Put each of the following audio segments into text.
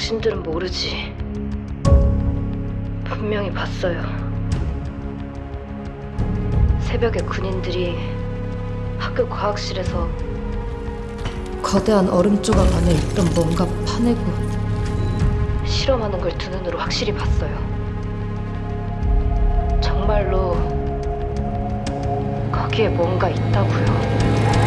당신들은 모르지. 분명히 봤어요. 새벽에 군인들이 학교 과학실에서 거대한 얼음 조각 안에 있던 뭔가 파내고 실험하는 걸 두 눈으로 확실히 봤어요. 정말로 거기에 뭔가 있다고요.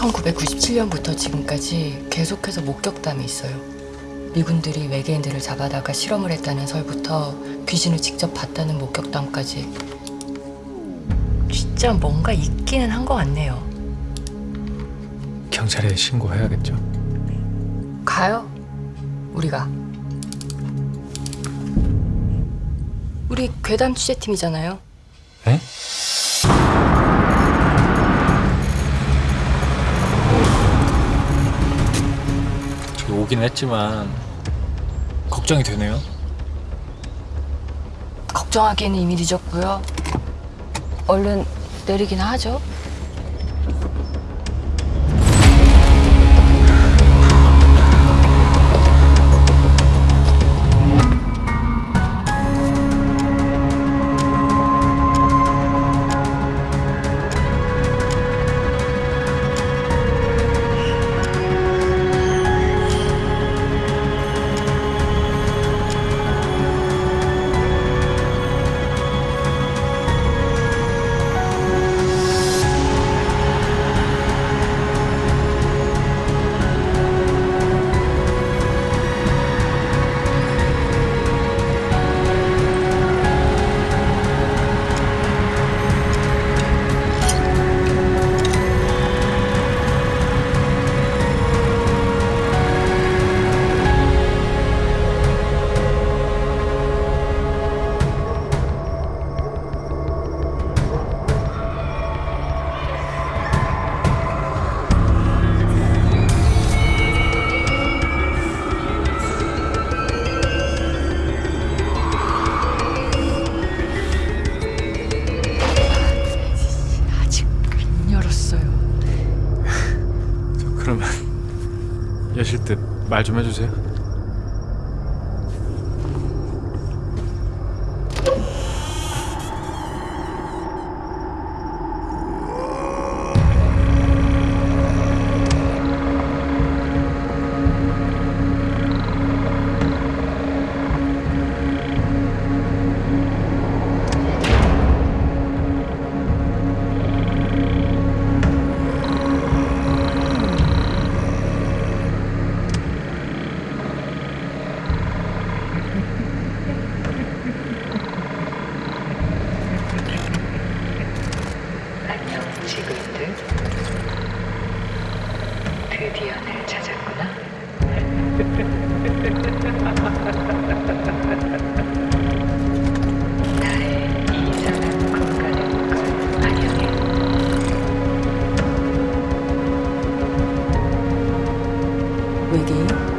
1997년부터 지금까지 계속해서 목격담이 있어요. 미군들이 외계인들을 잡아다가 실험을 했다는 설부터 귀신을 직접 봤다는 목격담까지 진짜 뭔가 있기는 한 것 같네요. 경찰에 신고해야겠죠. 가요. 우리가. 우리 괴담 취재팀이잖아요. 오긴 했지만 걱정이 되네요. 걱정하기에는 이미 늦었고요. 얼른 내리긴 하죠. 여실 때말좀 해주세요. 드디어 날 찾았구나. 나의 이상한 공간의 걸 반영해. 외계인?